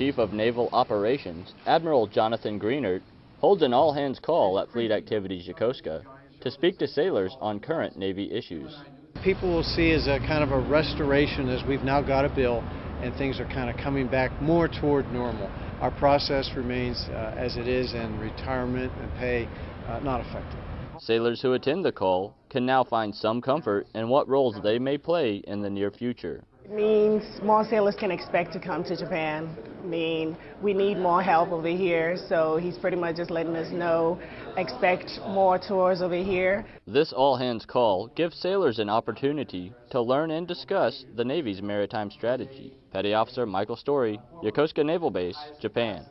Chief of Naval Operations, Admiral Jonathan Greenert, holds an all-hands call at Fleet Activities Yokosuka to speak to sailors on current Navy issues. People will see as a kind of a restoration as we've now got a bill and things are kind of coming back more toward normal. Our process remains uh, as it is and retirement and pay uh, not affected. Sailors who attend the call can now find some comfort in what roles they may play in the near future. Means more sailors can expect to come to Japan. I mean, we need more help over here, so he's pretty much just letting us know, expect more tours over here. This all-hands call gives sailors an opportunity to learn and discuss the Navy's maritime strategy. Petty Officer Michael Story, Yokosuka Naval Base, Japan.